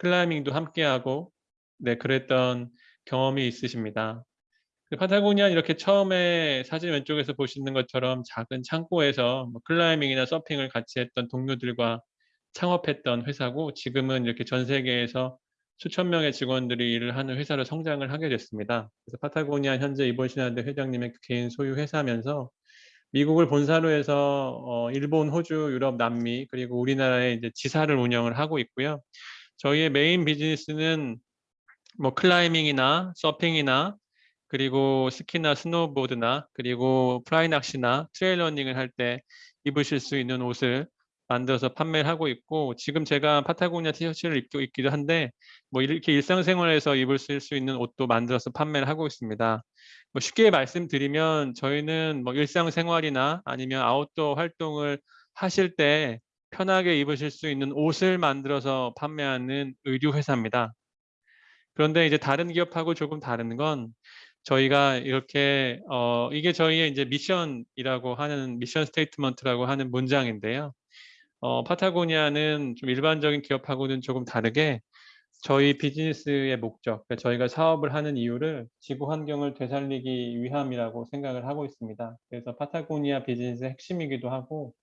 클라이밍도 함께하고 네 그랬던 경험이 있으십니다. 그 파타고니아 이렇게 처음에 사진 왼쪽에서 보시는 것처럼 작은 창고에서 뭐 클라이밍이나 서핑을 같이 했던 동료들과 창업했던 회사고 지금은 이렇게 전 세계에서 수천 명의 직원들이 일을 하는 회사로 성장을 하게 됐습니다. 그래서 파타고니아 현재 이번 신화대 회장님의 개인 소유 회사면서 미국을 본사로 해서 어 일본, 호주, 유럽, 남미 그리고 우리나라에 이제 지사를 운영을 하고 있고요. 저희의 메인 비즈니스는 뭐 클라이밍이나 서핑이나 그리고 스키나 스노보드나 그리고 플라이 낚시나 트레일 러닝을 할 때 입으실 수 있는 옷을 만들어서 판매를 하고 있고 지금 제가 파타고니아 티셔츠를 입고 있기도 한데 뭐 이렇게 일상생활에서 입을 수 있는 옷도 만들어서 판매를 하고 있습니다. 뭐 쉽게 말씀드리면 저희는 뭐 일상생활이나 아니면 아웃도어 활동을 하실 때 편하게 입으실 수 있는 옷을 만들어서 판매하는 의류 회사입니다. 그런데 이제 다른 기업하고 조금 다른 건 저희가 이렇게 어 이게 저희의 이제 미션이라고 하는 mission statement라고 하는 문장인데요. 어 파타고니아는 좀 일반적인 기업하고는 조금 다르게 저희 비즈니스의 목적, 그러니까 저희가 사업을 하는 이유를 지구 환경을 되살리기 위함이라고 생각을 하고 있습니다. 그래서 파타고니아 비즈니스의 핵심이기도 하고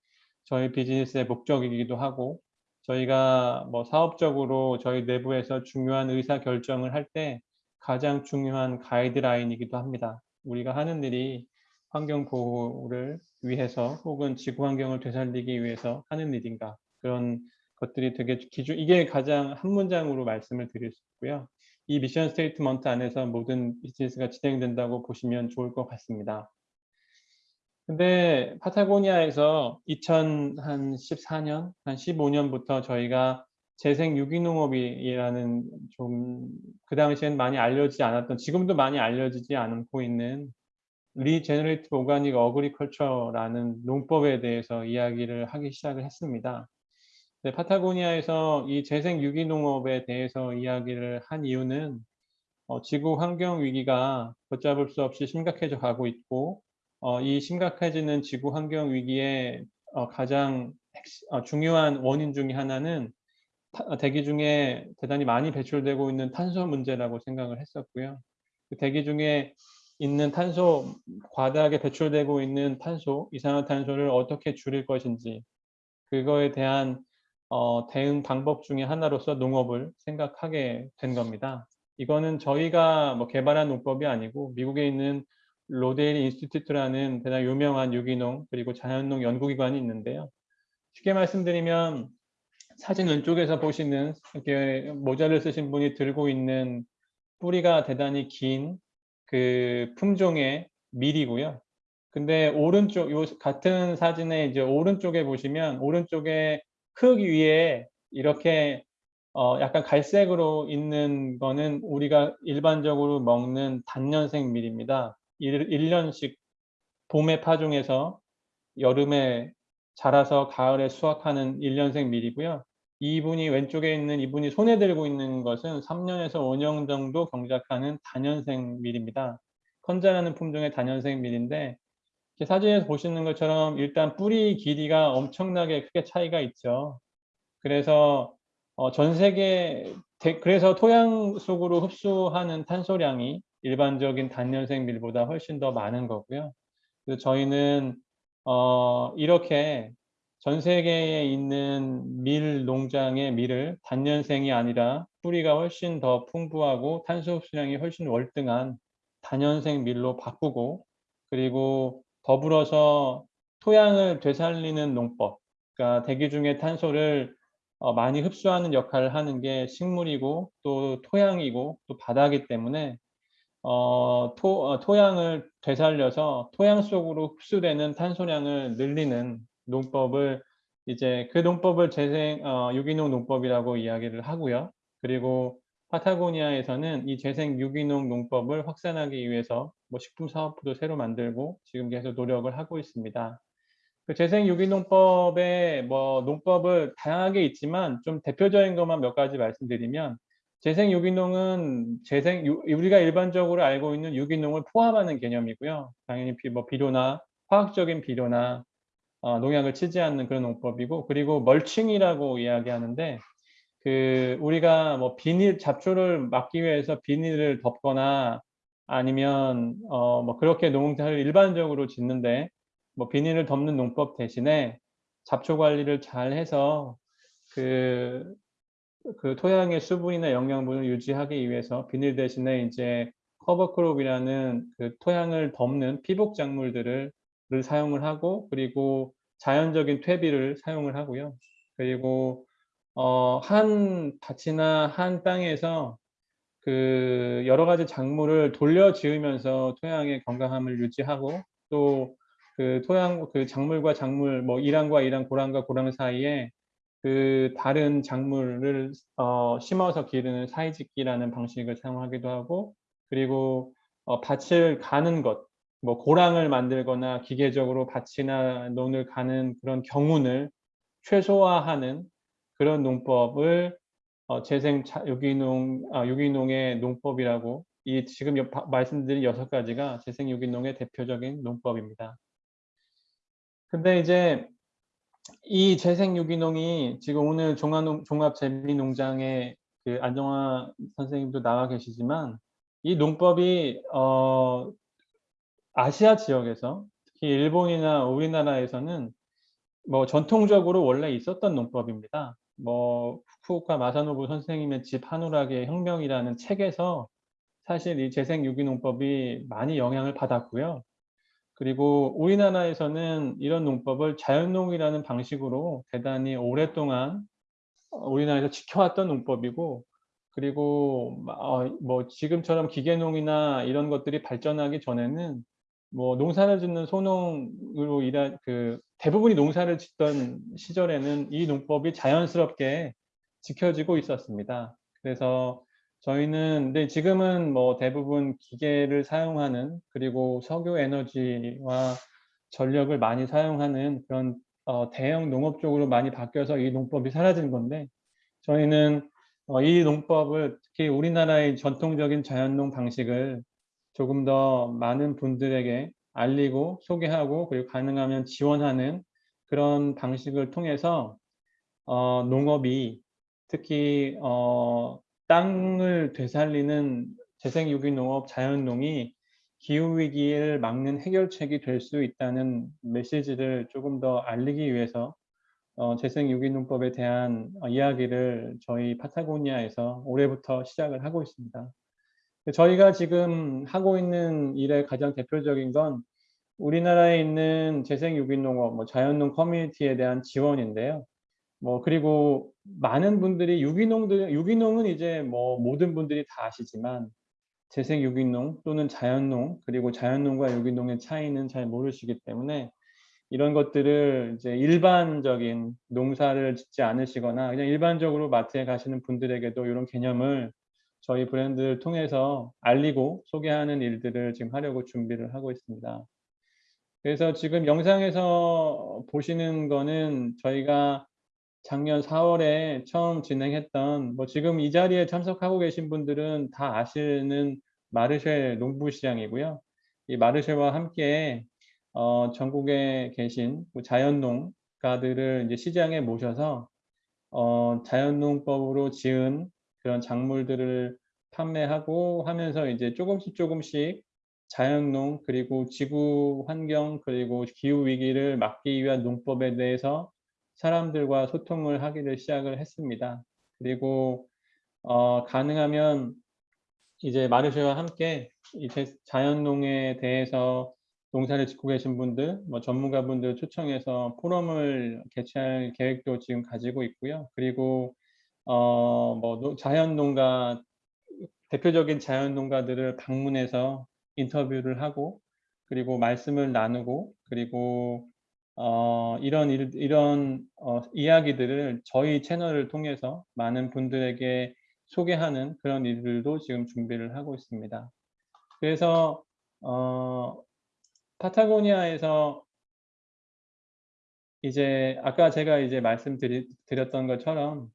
저희 비즈니스의 목적이기도 하고 저희가 뭐 사업적으로 저희 내부에서 중요한 의사 결정을 할 때 가장 중요한 가이드라인이기도 합니다. 우리가 하는 일이 환경 보호를 위해서 혹은 지구 환경을 되살리기 위해서 하는 일인가 그런 것들이 되게 기준 이게 가장 한 문장으로 말씀을 드릴 수 있고요. 이 mission statement 안에서 모든 비즈니스가 진행된다고 보시면 좋을 것 같습니다. 근데 파타고니아에서 2014년, 한 15년부터 저희가 재생 유기농업이라는 좀 그 당시엔 많이 알려지지 않았던 지금도 많이 알려지지 않고 있는 regenerative organic agriculture라는 농법에 대해서 이야기를 하기 시작을 했습니다. 네, 파타고니아에서 이 재생 유기농업에 대해서 이야기를 한 이유는 어, 지구 환경 위기가 걷잡을 수 없이 심각해져 가고 있고 어, 이 심각해지는 지구 환경 위기의 어, 가장 어, 중요한 원인 중의 하나는 타, 대기 중에 대단히 많이 배출되고 있는 탄소 문제라고 생각을 했었고요. 그 대기 중에 있는 탄소, 과다하게 배출되고 있는 탄소, 이산화탄소를 어떻게 줄일 것인지 그거에 대한 어, 대응 방법 중의 하나로서 농업을 생각하게 된 겁니다. 이거는 저희가 뭐 개발한 농법이 아니고 미국에 있는 로데일 인스티튜트라는 대단히 유명한 유기농 그리고 자연농 연구기관이 있는데요. 쉽게 말씀드리면 사진 왼쪽에서 보시는 이렇게 모자를 쓰신 분이 들고 있는 뿌리가 대단히 긴 그 품종의 밀이고요. 근데 오른쪽 요 같은 사진에 이제 오른쪽에 보시면 오른쪽에 흙 위에 이렇게 어 약간 갈색으로 있는 거는 우리가 일반적으로 먹는 단년생 밀입니다. 1, 1년씩 봄에 파종해서 여름에 자라서 가을에 수확하는 1년생 밀이고요. 이분이 왼쪽에 있는 이분이 손에 들고 있는 것은 3년에서 5년 정도 경작하는 단연생 밀입니다. 컨자라는 품종의 단연생 밀인데 사진에서 보시는 것처럼 일단 뿌리 길이가 엄청나게 크게 차이가 있죠. 그래서 어, 전 세계 그래서 토양 속으로 흡수하는 탄소량이 일반적인 단연생 밀보다 훨씬 더 많은 거고요. 그래서 저희는 어, 이렇게 전 세계에 있는 밀 농장의 밀을 단연생이 아니라 뿌리가 훨씬 더 풍부하고 탄소 흡수량이 훨씬 월등한 단연생 밀로 바꾸고 그리고 더불어서 토양을 되살리는 농법 그러니까 대기 중에 탄소를 어, 많이 흡수하는 역할을 하는 게 식물이고 또 토양이고 또 바다기 때문에 어, 토, 어, 토양을 되살려서 토양 속으로 흡수되는 탄소량을 늘리는 농법을 이제 그 농법을 재생 어, 유기농 농법이라고 이야기를 하고요. 그리고 파타고니아에서는 이 재생 유기농 농법을 확산하기 위해서 뭐 식품 사업부도 새로 만들고 지금 계속 노력을 하고 있습니다. 그 재생 유기농법의 뭐 농법을 다양하게 있지만 좀 대표적인 것만 몇 가지 말씀드리면 재생 유기농은 재생 우리가 일반적으로 알고 있는 유기농을 포함하는 개념이고요. 당연히 비, 뭐 비료나 화학적인 비료나 어, 농약을 치지 않는 그런 농법이고 그리고 멀칭이라고 이야기하는데 그 우리가 뭐 비닐 잡초를 막기 위해서 비닐을 덮거나 아니면 어 뭐 그렇게 농사를 일반적으로 짓는데 뭐 비닐을 덮는 농법 대신에 잡초 관리를 잘 해서 그 그 토양의 수분이나 영양분을 유지하기 위해서 비닐 대신에 인제 커버크롭이라는 그 토양을 덮는 피복 작물들을 를 사용을 하고 그리고 자연적인 퇴비를 사용을 하고요. 그리고 어 한 밭이나 한 땅에서 그 여러 가지 작물을 돌려 지으면서 토양의 건강함을 유지하고 또 그 토양 그 작물과 작물 뭐 이랑과 이랑 고랑과 고랑 사이에 그 다른 작물을 어 심어서 기르는 사이짓기라는 방식을 사용하기도 하고 그리고 어 밭을 가는 것 뭐 고랑을 만들거나 기계적으로 밭이나 논을 가는 그런 경운을 최소화하는 그런 농법을 어 재생 자 유기농 아 유기농의 농법이라고 이 지금 여 바 말씀드린 6 가지가 재생 유기농의 대표적인 농법입니다. 근데 이제 이 재생 유기농이 지금 오늘 종합농 종합 재미농장에 그 안정화 선생님도 나와 계시지만 이 농법이 어 아시아 지역에서 특히 일본이나 우리나라에서는 뭐 전통적으로 원래 있었던 농법입니다. 뭐 후쿠오카 마사노부 선생님의 집 한우락의 혁명이라는 책에서 사실 이 재생 유기농법이 많이 영향을 받았고요. 그리고 우리나라에서는 이런 농법을 자연농이라는 방식으로 대단히 오랫동안 어 우리나라에서 지켜왔던 농법이고 그리고 어뭐 지금처럼 기계농이나 이런 것들이 발전하기 전에는 뭐 농사를 짓는 소농으로 일한 그 대부분이 농사를 짓던 시절에는 이 농법이 자연스럽게 지켜지고 있었습니다. 그래서 저희는 근데 지금은 뭐 대부분 기계를 사용하는 그리고 석유 에너지와 전력을 많이 사용하는 그런 어 대형 농업 쪽으로 많이 바뀌어서 이 농법이 사라진 건데 저희는 어 이 농법을 특히 우리나라의 전통적인 자연농 방식을 조금 더 많은 분들에게 알리고 소개하고 그리고 가능하면 지원하는 그런 방식을 통해서 어 농업이 특히 어 땅을 되살리는 재생 유기농업, 자연농이 기후 위기를 막는 해결책이 될 수 있다는 메시지를 조금 더 알리기 위해서 어 재생 유기농법에 대한 어 이야기를 저희 파타고니아에서 올해부터 시작을 하고 있습니다. 그 저희가 지금 하고 있는 일의 가장 대표적인 건 우리나라에 있는 재생 유기농업, 뭐 자연농 커뮤니티에 대한 지원인데요. 뭐 그리고 많은 분들이 유기농들 유기농은 이제 뭐 모든 분들이 다 아시지만 재생 유기농 또는 자연농 그리고 자연농과 유기농의 차이는 잘 모르시기 때문에 이런 것들을 이제 일반적인 농사를 짓지 않으시거나 그냥 일반적으로 마트에 가시는 분들에게도 이런 개념을 저희 브랜드를 통해서 알리고 소개하는 일들을 지금 하려고 준비를 하고 있습니다. 그래서 지금 영상에서 보시는 거는 저희가 작년 4 월에 처음 진행했던 뭐 지금 이 자리에 참석하고 계신 분들은 다 아시는 마르쉐 농부시장이고요. 이 마르쉐와 함께 어 전국에 계신 그 자연농가들을 이제 시장에 모셔서 어 자연농법으로 지은 그런 작물들을 판매하고 하면서 이제 쪼금씩 쪼금씩 자연농 그리고 지구 환경 그리고 기후 위기를 막기 위한 농법에 대해서 사람들과 소통을 하기를 시작을 했습니다. 그리고 어 가능하면 이제 마르쉐와 함께 이제 자연농에 대해서 농사를 짓고 계신 분들, 뭐 전문가분들 초청해서 포럼을 개최할 계획도 지금 가지고 있고요. 그리고 어뭐노 자연농가 대표적인 자연농가들을 방문해서 인터뷰를 하고 그리고 말씀을 나누고 그리고 어 이런 일 이런 어 이야기들을 저희 채널을 통해서 많은 분들에게 소개하는 그런 일들도 지금 준비를 하고 있습니다. 그래서 어 파타고니아에서 이제 아까 제가 이제 말씀드리 드렸던 것처럼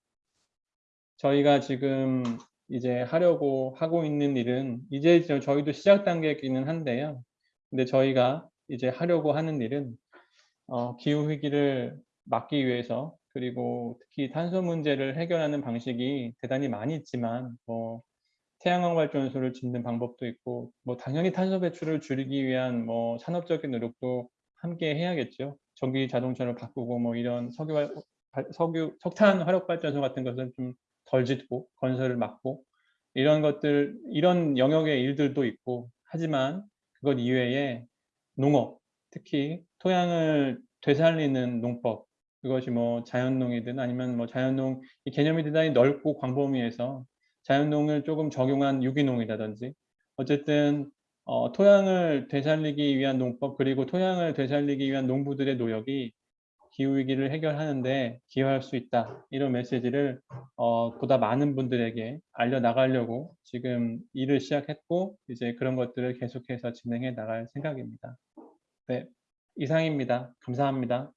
저희가 지금 이제 하려고 하고 있는 일은 이제 저 저희도 시작 단계이기는 한데요. 근데 저희가 이제 하려고 하는 일은 어 기후 위기를 막기 위해서 그리고 특히 탄소 문제를 해결하는 방식이 대단히 많이 있지만 뭐 태양광 발전소를 짓는 방법도 있고 뭐 당연히 탄소 배출을 줄이기 위한 뭐 산업적인 노력도 함께 해야겠죠. 전기 자동차로 바꾸고 뭐 이런 석유 석유 석탄 화력 발전소 같은 것은 좀 덜 짓고 건설을 막고 이런 것들 이런 영역의 일들도 있고 하지만 그것 이외에 농업, 특히 토양을 되살리는 농법 그것이 뭐 자연농이든 아니면 뭐 자연농 이 개념이 대단히 넓고 광범위해서 자연농을 조금 적용한 유기농이라든지 어쨌든 어 토양을 되살리기 위한 농법 그리고 토양을 되살리기 위한 농부들의 노력이 기후 위기를 해결하는 데 기여할 수 있다. 이런 메시지를 어 보다 많은 분들에게 알려 나가려고 지금 일을 시작했고 이제 그런 것들을 계속해서 진행해 나갈 생각입니다. 네. 이상입니다. 감사합니다.